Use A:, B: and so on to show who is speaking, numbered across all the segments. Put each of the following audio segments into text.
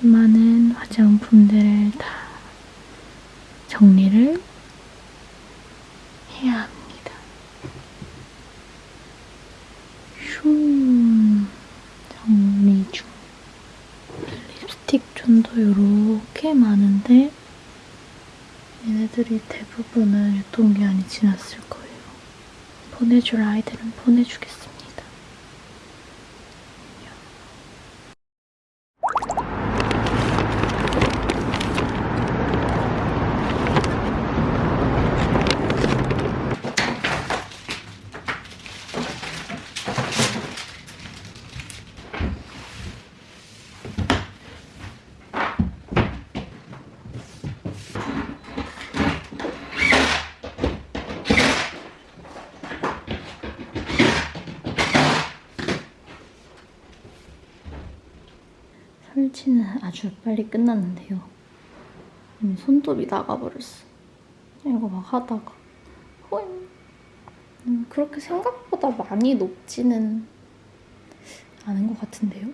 A: 수많은 화장품들을 다 정리를 해야 합니다. 슝 정리 중. 립스틱 존도 이렇게 많은데 얘네들이 대부분은 유통기한이 지났을 거예요. 보내줄 아이들은 보내주겠습니 다. 설치는 아주 빨리 끝났는데요. 이미 손톱이 나가버렸어. 이거 막 하다가 호잉. 음, 그렇게 생각보다 많이 높지는 않은 것 같은데요?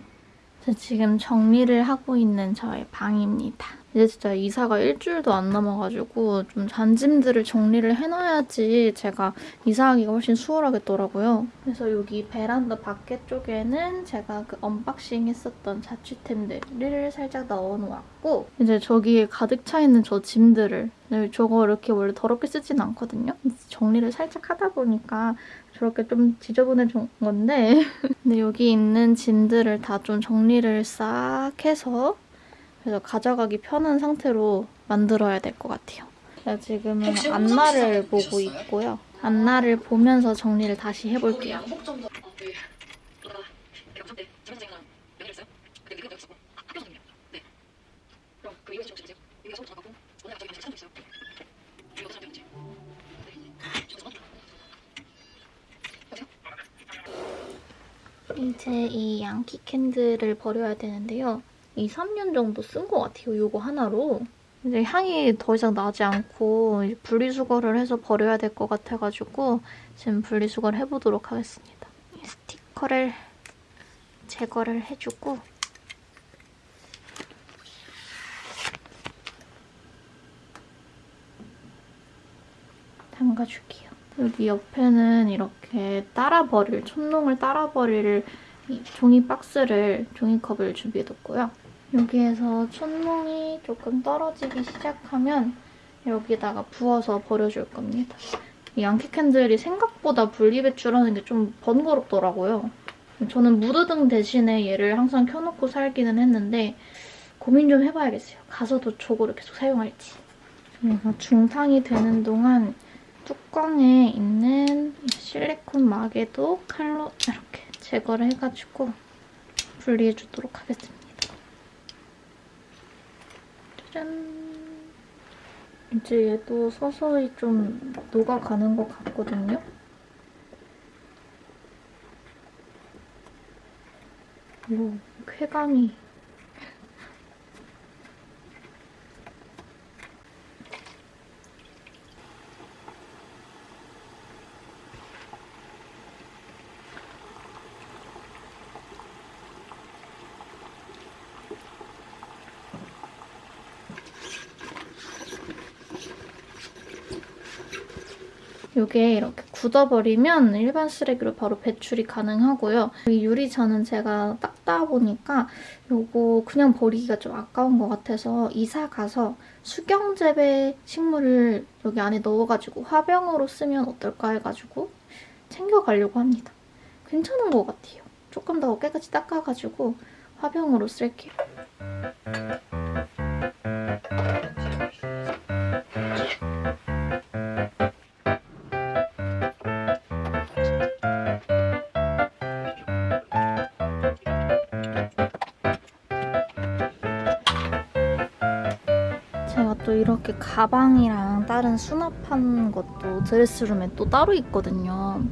A: 저 지금 정리를 하고 있는 저의 방입니다. 이제 진짜 이사가 일주일도 안 남아가지고 좀 잔짐들을 정리를 해놔야지 제가 이사하기가 훨씬 수월하겠더라고요. 그래서 여기 베란다 밖에 쪽에는 제가 그 언박싱 했었던 자취템들을 살짝 넣어놓았고 이제 저기에 가득 차 있는 저 짐들을 네, 저거 이렇게 원래 더럽게 쓰진 않거든요. 정리를 살짝 하다 보니까 저렇게 좀 지저분해진 건데 근데 여기 있는 짐들을 다 좀 정리를 싹 해서 그래서 가져가기 편한 상태로 만들어야 될 것 같아요. 제가 지금은 안나를 보고 있고요. 안나를 보면서 정리를 다시 해볼게요. 이제 이 양키 캔들을 버려야 되는데요. 2, 3년 정도 쓴 것 같아요. 이거 하나로. 이제 향이 더 이상 나지 않고 분리수거를 해서 버려야 될 것 같아가지고 지금 분리수거를 해보도록 하겠습니다. 이 스티커를 제거를 해주고 담가줄게요. 여기 옆에는 이렇게 따라 버릴, 촛농을 따라 버릴 종이 박스를, 종이컵을 준비해뒀고요. 여기에서 촛농이 조금 떨어지기 시작하면 여기다가 부어서 버려줄 겁니다. 이 양키 캔들이 생각보다 분리배출하는 게 좀 번거롭더라고요. 저는 무드등 대신에 얘를 항상 켜놓고 살기는 했는데 고민 좀 해봐야겠어요. 가서도 저거를 계속 사용할지. 얘가 중탕이 되는 동안 뚜껑에 있는 실리콘 막에도 칼로 이렇게 제거를 해가지고 분리해주도록 하겠습니다. 짜잔! 이제 얘도 서서히 좀 녹아가는 것 같거든요? 오, 쾌감이 이게 이렇게 굳어버리면 일반 쓰레기로 바로 배출이 가능하고요. 이 유리잔은 제가 닦다 보니까 이거 그냥 버리기가 좀 아까운 것 같아서 이사 가서 수경재배 식물을 여기 안에 넣어가지고 화병으로 쓰면 어떨까 해가지고 챙겨가려고 합니다. 괜찮은 것 같아요. 조금 더 깨끗이 닦아가지고 화병으로 쓸게요. 또 이렇게 가방이랑 다른 수납한 것도 드레스룸에 또 따로 있거든요.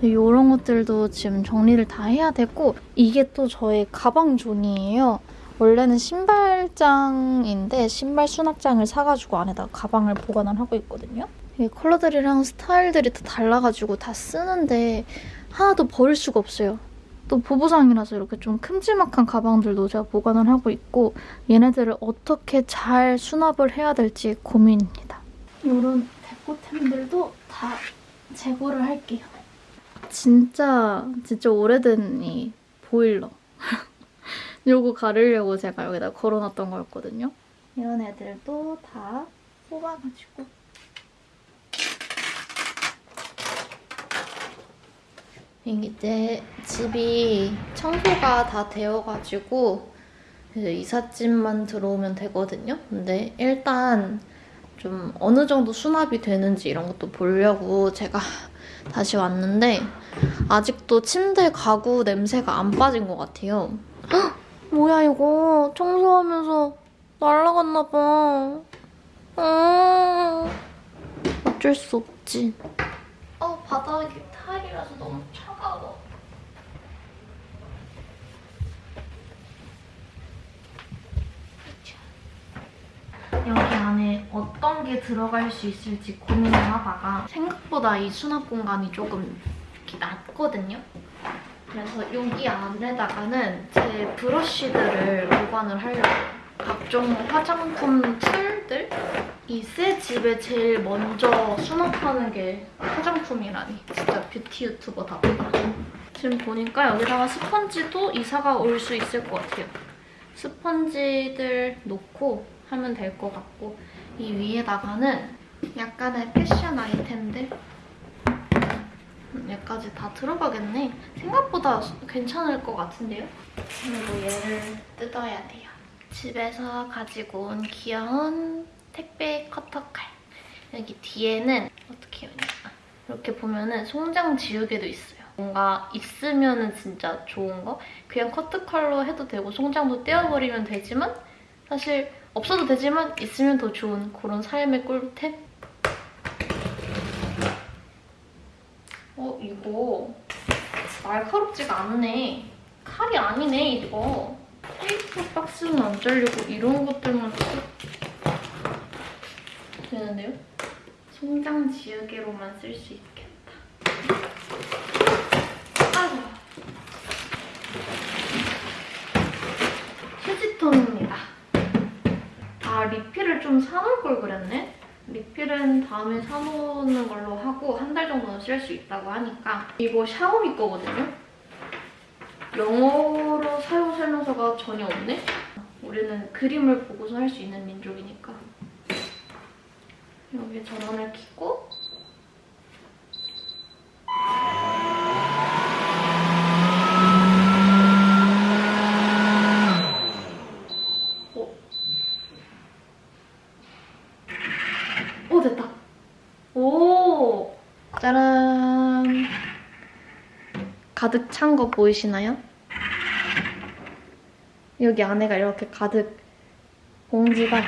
A: 이런 것들도 지금 정리를 다 해야 되고 이게 또 저의 가방 존이에요. 원래는 신발장인데 신발 수납장을 사가지고 안에다가 가방을 보관을 하고 있거든요. 컬러들이랑 스타일들이 다 달라가지고 다 쓰는데 하나도 버릴 수가 없어요. 또 보부상이라서 이렇게 좀 큼지막한 가방들도 제가 보관을 하고 있고 얘네들을 어떻게 잘 수납을 해야 될지 고민입니다. 이런 데코템들도 다 재고를 할게요. 진짜 진짜 오래된 이 보일러. 요거 가르려고 제가 여기다 걸어놨던 거였거든요. 이런 애들도 다 뽑아가지고 이제 집이 청소가 다 되어가지고 이제 이삿짐만 들어오면 되거든요. 근데 일단 좀 어느 정도 수납이 되는지 이런 것도 보려고 제가 다시 왔는데 아직도 침대 가구 냄새가 안 빠진 것 같아요. 헉! 뭐야 이거 청소하면서 날라갔나 봐. 음, 어쩔 수 없지. 어 바닥이 타일이라서 너무 차가워. 여기 안에 어떤 게 들어갈 수 있을지 고민을 하다가 생각보다 이 수납 공간이 조금 낮거든요. 그래서 여기 안에다가는 제 브러쉬들을 보관을 하려고요. 각종 화장품 툴들? 이새 집에 제일 먼저 수납하는 게 화장품이라니. 진짜 뷰티 유튜버답다. 지금 보니까 여기다가 스펀지도 이사가 올 수 있을 것 같아요. 스펀지들 놓고 하면 될 것 같고 이 위에다가는 약간의 패션 아이템들 얘까지 다 들어가겠네. 생각보다 괜찮을 것 같은데요? 그리고 얘를 뜯어야 돼요. 집에서 가지고 온 귀여운 택배 커터 칼. 여기 뒤에는 어떻게 되나? 이렇게 보면은 송장 지우개도 있어요. 뭔가 있으면은 진짜 좋은 거? 그냥 커트칼로 해도 되고 송장도 떼어버리면 되지만 사실 없어도 되지만 있으면 더 좋은 그런 삶의 꿀템? 어, 이거 날카롭지가 않네. 칼이 아니네, 이거. 테이프 박스는 안 잘리고 이런 것들만 되는데요? 송장 지우개로만 쓸 수 있겠다. 아이고. 휴지통입니다. 아, 리필을 좀 사놓을 걸 그랬네? 리필은 다음에 사놓는 걸로 하고 한 달 정도는 쓸 수 있다고 하니까 이거 샤오미 거거든요? 영어로 사용 설명서가 전혀 없네? 우리는 그림을 보고서 할 수 있는 민족이니까 여기 전원을 켜고 어? 오 됐다 오 짜란 가득 찬 거 보이시나요? 여기 안에가 이렇게 가득 봉지가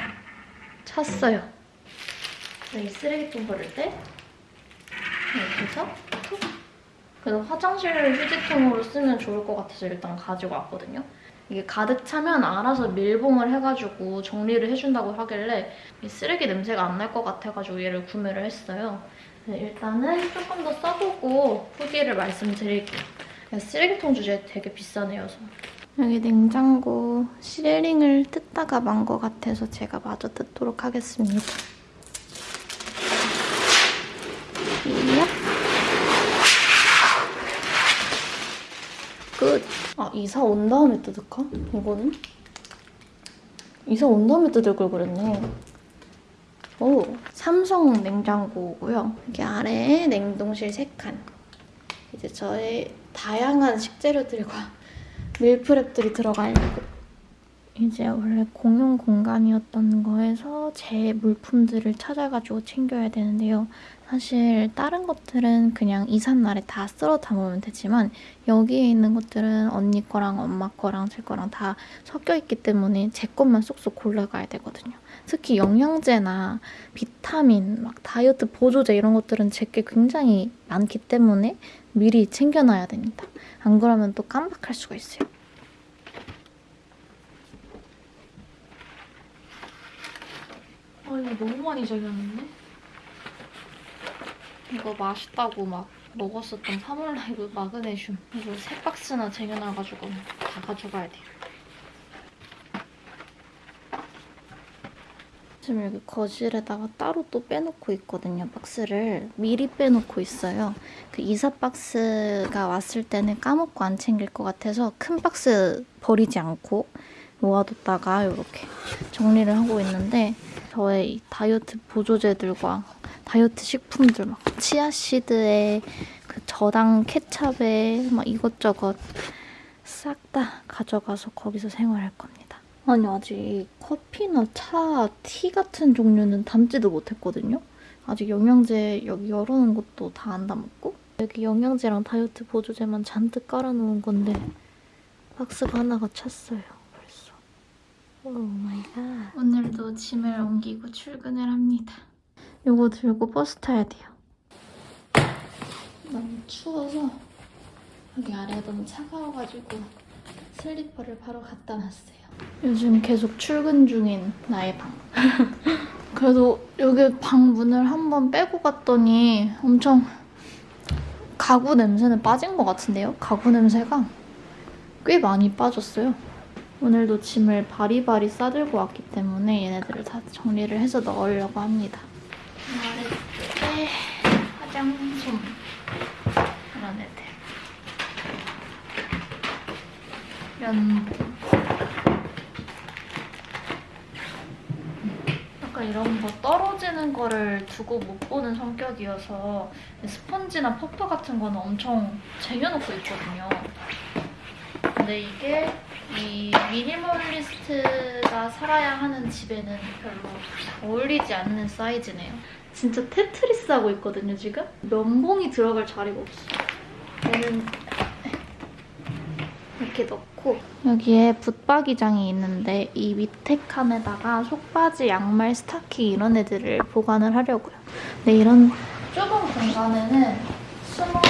A: 찼어요. 이 쓰레기통 버릴 때 이렇게 해서 툭. 그래서 화장실을 휴지통으로 쓰면 좋을 것 같아서 일단 가지고 왔거든요. 이게 가득 차면 알아서 밀봉을 해가지고 정리를 해준다고 하길래 이 쓰레기 냄새가 안 날 것 같아가지고 얘를 구매를 했어요. 네, 일단은 조금 더 써보고 후기를 말씀드릴게요. 쓰레기통 주제 되게 비싸네요. 저. 여기 냉장고 시레링을 뜯다가 만 것 같아서 제가 마저 뜯도록 하겠습니다. 이요? 끝. 아 이사 온 다음에 뜯을까? 이거는? 이사 온 다음에 뜯을 걸 그랬네. 오, 삼성 냉장고고요. 여기 아래에 냉동실 3칸. 이제 저의 다양한 식재료들과 밀프렙들이 들어갈 이제 원래 공용 공간이었던 거에서 제 물품들을 찾아가지고 챙겨야 되는데요. 사실 다른 것들은 그냥 이삿날에 다 쓸어 담으면 되지만 여기에 있는 것들은 언니 거랑 엄마 거랑 제 거랑 다 섞여 있기 때문에 제 것만 쏙쏙 골라가야 되거든요. 특히 영양제나 비타민, 막 다이어트 보조제 이런 것들은 제게 굉장히 많기 때문에 미리 챙겨놔야 됩니다. 안 그러면 또 깜빡할 수가 있어요. 아 이거 너무 많이 잘렸는데? 이거 맛있다고 막 먹었었던 파몰라이브 마그네슘 이거 세 박스나 쟁여놔가지고 다 가져가야 돼요. 지금 여기 거실에다가 따로 또 빼놓고 있거든요, 박스를. 미리 빼놓고 있어요. 그 이사 박스가 왔을 때는 까먹고 안 챙길 것 같아서 큰 박스 버리지 않고 모아뒀다가 이렇게 정리를 하고 있는데 저의 이 다이어트 보조제들과 다이어트 식품들 막 치아시드에 그 저당 케찹에 막 이것저것 싹 다 가져가서 거기서 생활할 겁니다. 아니 아직 커피나 차, 티 같은 종류는 담지도 못했거든요. 아직 영양제 여기 열어놓은 것도 다 안 담았고 여기 영양제랑 다이어트 보조제만 잔뜩 깔아놓은 건데 박스가 하나가 찼어요. 벌써. Oh my God. 오늘도 짐을 옮기고 출근을 합니다. 요거 들고 버스 타야 돼요. 너무 추워서 여기 아래 너무 차가워가지고 슬리퍼를 바로 갖다 놨어요. 요즘 계속 출근 중인 나의 방. 그래도 여기 방 문을 한번 빼고 갔더니 엄청 가구 냄새는 빠진 것 같은데요? 가구 냄새가 꽤 많이 빠졌어요. 오늘도 짐을 바리바리 싸들고 왔기 때문에 얘네들을 다 정리를 해서 넣으려고 합니다. 아래쪽에 화장솜 이런 애들. 면봉. 약간 이런 거 떨어지는 거를 두고 못 보는 성격이어서 스펀지나 퍼프 같은 거는 엄청 쟁여놓고 있거든요. 근데 이게 이 미니멀리스트가 살아야 하는 집에는 별로 어울리지 않는 사이즈네요. 진짜 테트리스 하고 있거든요, 지금? 면봉이 들어갈 자리가 없어. 얘는 이렇게 넣고 여기에 붙박이장이 있는데 이 밑에 칸에다가 속바지, 양말, 스타킹 이런 애들을 보관을 하려고요. 근데 이런 좁은 공간에는 수목을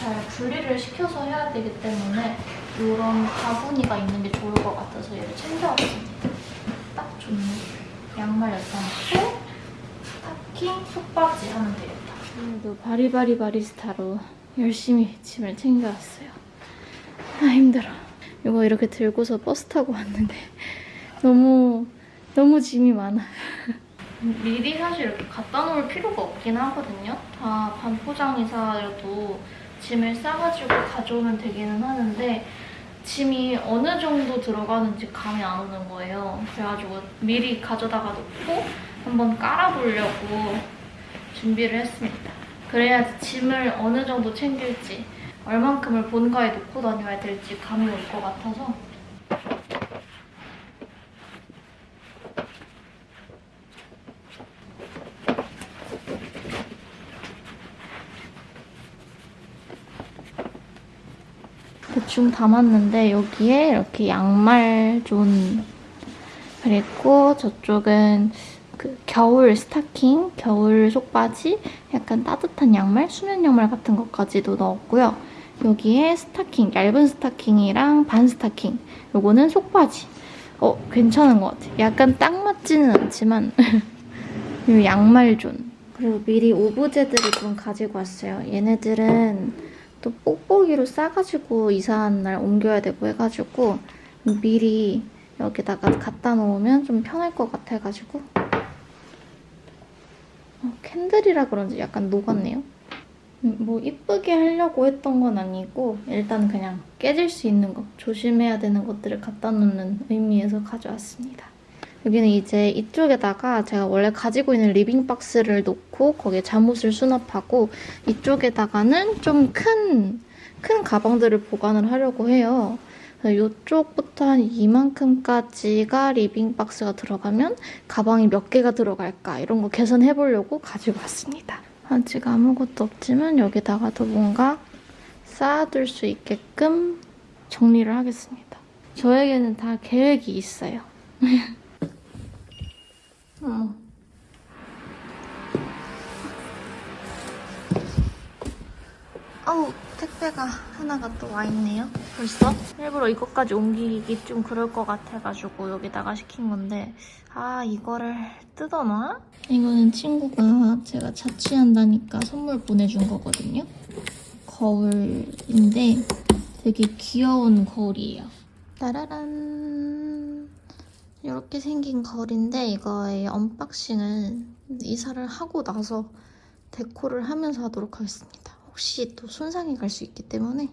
A: 잘 분리를 시켜서 해야 되기 때문에 이런 바구니가 있는 게 좋을 것 같아서 얘를 챙겨왔습니다. 딱 좋네. 양말 여기다 놓고 스타킹, 속바지 하면 되겠다. 오늘도 바리바리 바리스타로 열심히 짐을 챙겨왔어요. 아 힘들어. 이거 이렇게 들고서 버스 타고 왔는데 너무 너무 짐이 많아. 미리 사실 이렇게 갖다 놓을 필요가 없긴 하거든요. 다 반포장이사라도 짐을 싸가지고 가져오면 되기는 하는데 짐이 어느 정도 들어가는지 감이 안 오는 거예요. 그래가지고 미리 가져다가 놓고 한번 깔아보려고 준비를 했습니다. 그래야지 짐을 어느 정도 챙길지 얼만큼을 본가에 놓고 다녀야 될지 감이 올 것 같아서 대충 담았는데 여기에 이렇게 양말 존 그리고 저쪽은 그 겨울 스타킹, 겨울 속바지, 약간 따뜻한 양말, 수면 양말 같은 것까지도 넣었고요. 여기에 스타킹, 얇은 스타킹이랑 반 스타킹. 요거는 속바지. 어, 괜찮은 것 같아. 약간 딱 맞지는 않지만 이 양말 존. 그리고 미리 오브제들을 좀 가지고 왔어요. 얘네들은 또 뽁뽁이로 싸가지고 이사한 날 옮겨야 되고 해가지고 미리 여기다가 갖다 놓으면 좀 편할 것 같아가지고 어, candle이라 그런지 약간 녹았네요. 음, 뭐 이쁘게 하려고 했던 건 아니고 일단 그냥 깨질 수 있는 거 조심해야 되는 것들을 갖다 놓는 의미에서 가져왔습니다. 여기는 이제 이쪽에다가 제가 원래 가지고 있는 living box를 놓고 거기에 잠옷을 수납하고 이쪽에다가는 좀 큰 큰 가방들을 보관을 하려고 해요. 이쪽부터 한 이만큼까지가 living box가 들어가면 가방이 몇 개가 들어갈까 이런 거 계산해 보려고 가지고 왔습니다. 아직 아무것도 없지만 여기다가도 뭔가 쌓아둘 수 있게끔 정리를 하겠습니다. 저에게는 다 계획이 있어요. 어 머. 아우 택배가 하나가 또 와 있네요. 벌써? 일부러 이것까지 옮기기 좀 그럴 것 같아가지고 여기다가 시킨 건데 아 이거를 뜯어놔? 이거는 친구가 제가 자취한다니까 선물 보내준 거거든요. 거울인데 되게 귀여운 거울이에요. 따라란 이렇게 생긴 거울인데 이거의 unboxing을 이사를 하고 나서 데코를 하면서 하도록 하겠습니다. 혹시 또 손상이 갈 수 있기 때문에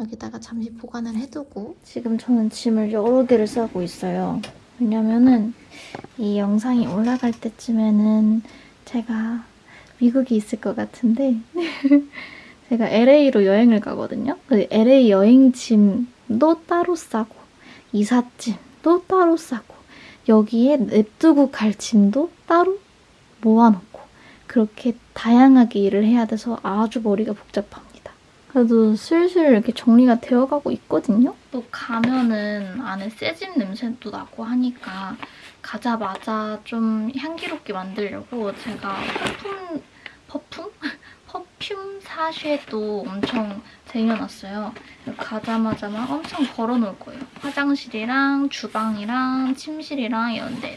A: 여기다가 잠시 보관을 해두고 지금 저는 짐을 여러 개를 싸고 있어요. 왜냐면은 이 영상이 올라갈 때쯤에는 제가 미국에 있을 것 같은데 제가 LA로 여행을 가거든요. 그 LA 여행 짐도 따로 싸고 이삿짐도 따로 싸고 여기에 냅두고 갈 짐도 따로 모아놓고 그렇게 다양하게 일을 해야 돼서 아주 머리가 복잡합니다. 그래도 슬슬 이렇게 정리가 되어가고 있거든요. 또 가면은 안에 새집 냄새도 나고 하니까 가자마자 좀 향기롭게 만들려고 제가 퍼퓸 퍼퓸? 퍼퓸 사쉐도 엄청 쟁여놨어요. 가자마자 막 엄청 걸어놓을 거예요. 화장실이랑 주방이랑 침실이랑 이런 데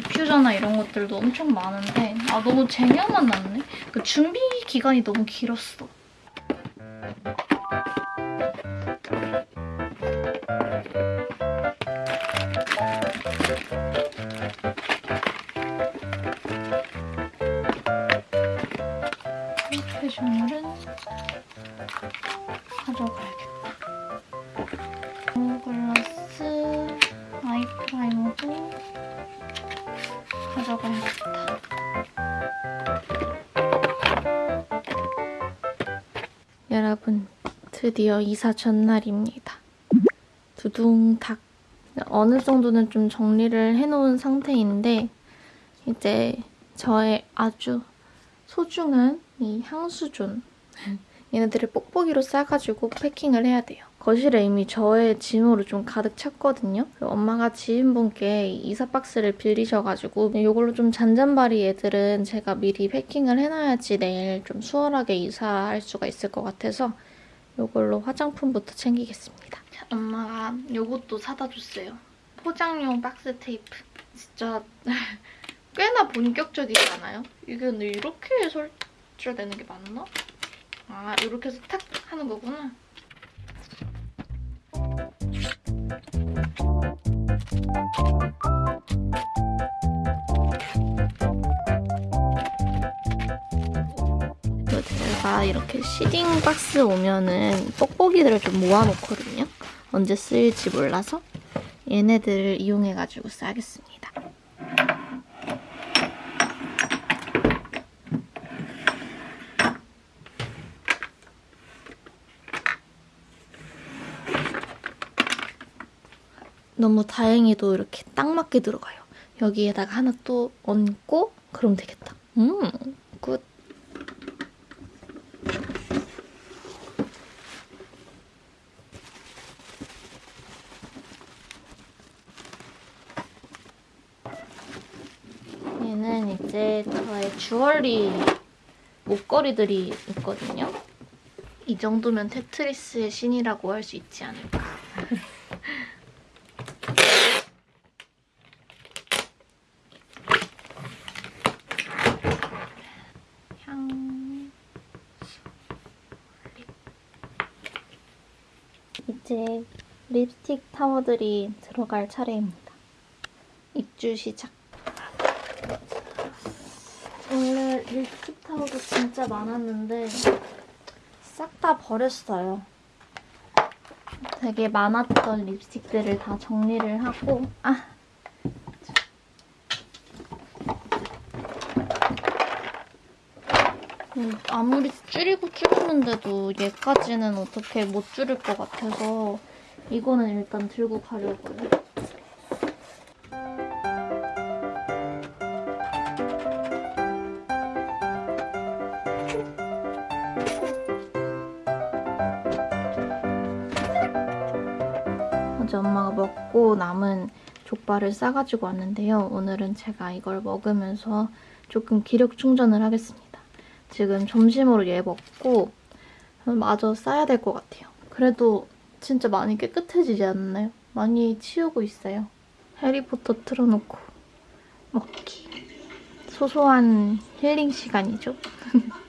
A: 디퓨저나 이런 것들도 엄청 많은데 아 너무 쟁여만 놨네. 그 준비 기간이 너무 길었어. 가져가야겠다. 여러분, 드디어 이사 전날입니다. 두둥탁. 어느 정도는 좀 정리를 해놓은 상태인데 이제 저의 아주 소중한 이 향수존 얘네들을 뽁뽁이로 싸가지고 패킹을 해야 돼요. 거실에 이미 저의 짐으로 좀 가득 찼거든요. 엄마가 지인분께 이사 박스를 빌리셔가지고 이걸로 좀 잔잔바리 애들은 제가 미리 패킹을 해놔야지 내일 좀 수월하게 이사할 수가 있을 것 같아서 이걸로 화장품부터 챙기겠습니다. 엄마가 이것도 사다 줬어요. 포장용 박스 테이프. 진짜 꽤나 본격적이지 않아요? 이게 근데 이렇게 설치되는 게 맞나? 아 이렇게 해서 탁 하는 거구나. 제가 이렇게 시딩 박스 오면은 뽁뽁이들을 좀 모아놓거든요. 언제 쓰일지 몰라서 얘네들을 이용해가지고 싸겠습니다. 너무 다행히도 이렇게 딱 맞게 들어가요. 여기에다가 하나 또 얹고 그럼 되겠다. 음, 굿. 얘는 이제 저의 주얼리 목걸이들이 있거든요. 이 정도면 테트리스의 신이라고 할 수 있지 않을까. 이제 립스틱 타워들이 들어갈 차례입니다. 입주 시작. 원래 립스틱 타워도 진짜 많았는데 싹 다 버렸어요. 되게 많았던 립스틱들을 다 정리를 하고 아 음, 아무리 줄이고 줄이는데도 얘까지는 어떻게 못 줄일 것 같아서 이거는 일단 들고 가려고요. 어제 엄마가 먹고 남은 족발을 싸가지고 왔는데요. 오늘은 제가 이걸 먹으면서 조금 기력 충전을 하겠습니다. 지금 점심으로 얘 먹고 마저 싸야 될 것 같아요. 그래도 진짜 많이 깨끗해지지 않나요? 많이 치우고 있어요. 해리포터 틀어놓고 먹기. 소소한 힐링 시간이죠.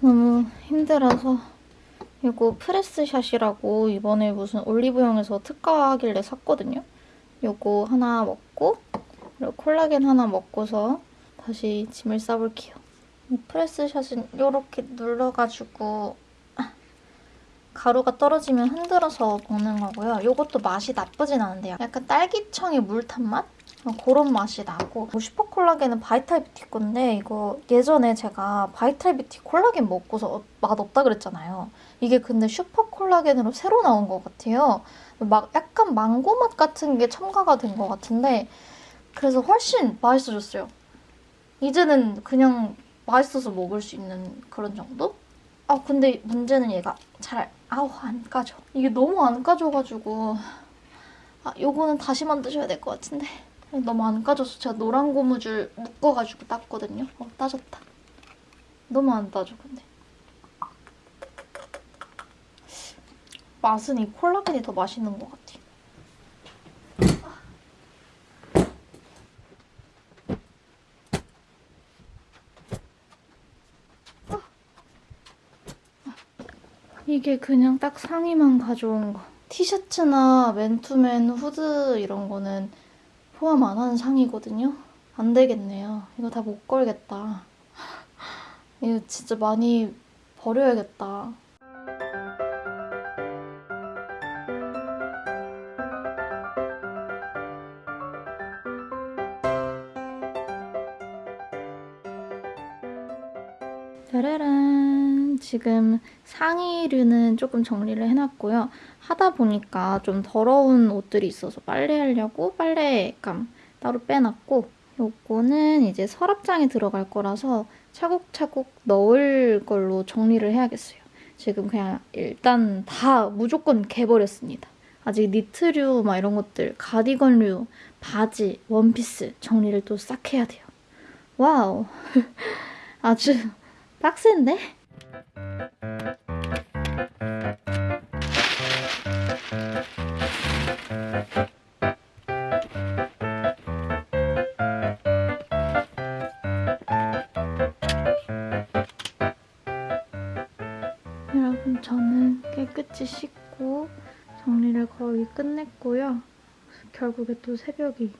A: 너무 힘들어서 이거 프레스샷이라고 이번에 무슨 올리브영에서 특가하길래 샀거든요. 요거 하나 먹고 그리고 콜라겐 하나 먹고서 다시 짐을 싸볼게요. 이 프레스샷은 이렇게 눌러가지고 가루가 떨어지면 흔들어서 먹는 거고요. 이것도 맛이 나쁘진 않은데요. 약간 딸기청의 물탄 맛? 어, 그런 맛이 나고 뭐 슈퍼콜라겐은 바이탈 뷰티 건데 이거 예전에 제가 바이탈 뷰티 콜라겐 먹고서 맛 없다 그랬잖아요. 이게 근데 슈퍼콜라겐으로 새로 나온 것 같아요. 막 약간 망고 맛 같은 게 첨가가 된 것 같은데 그래서 훨씬 맛있어졌어요. 이제는 그냥 맛있어서 먹을 수 있는 그런 정도? 아 근데 문제는 얘가 잘 아우 안 까져. 이게 너무 안 까져가지고 아 요거는 다시 만드셔야 될 것 같은데 너무 안 까져서 제가 노란 고무줄 묶어가지고 땄거든요. 어 따졌다. 너무 안 따져 근데. 맛은 이 콜라겐이 더 맛있는 것 같아요. 이게 그냥 딱 상의만 가져온 거. 티셔츠나 맨투맨 후드 이런 거는 포함 안 하는 상의거든요. 안 되겠네요. 이거 다 못 걸겠다. 이거 진짜 많이 버려야겠다. 지금 상의류는 조금 정리를 해놨고요. 하다 보니까 좀 더러운 옷들이 있어서 빨래하려고 빨래감 따로 빼놨고 요거는 이제 서랍장에 들어갈 거라서 차곡차곡 넣을 걸로 정리를 해야겠어요. 지금 그냥 일단 다 무조건 개버렸습니다. 아직 니트류 막 이런 것들, 가디건류, 바지, 원피스 정리를 또 싹 해야 돼요. Wow. 아주 빡센데? 끝냈고요. 결국에 또 새벽이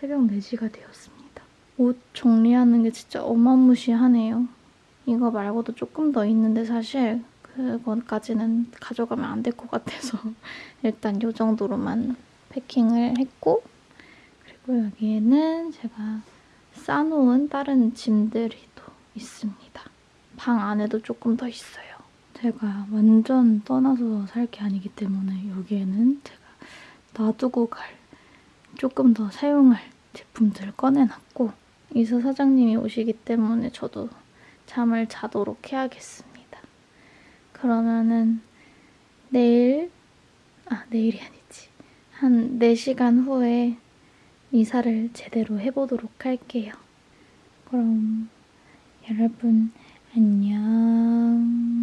A: 새벽 4시가 되었습니다. 옷 정리하는 게 진짜 어마무시하네요. 이거 말고도 조금 더 있는데 사실 그것까지는 가져가면 안 될 것 같아서 일단 이 정도로만 패킹을 했고 그리고 여기에는 제가 싸놓은 다른 짐들이 또 있습니다. 방 안에도 조금 더 있어요. 제가 완전 떠나서 살 게 아니기 때문에 여기에는 제가 놔두고 갈 조금 더 사용할 제품들을 꺼내놨고 이사 사장님이 오시기 때문에 저도 잠을 자도록 해야겠습니다. 그러면은 내일, 아 내일이 아니지, 한 4시간 후에 이사를 제대로 해보도록 할게요. 그럼 여러분 안녕.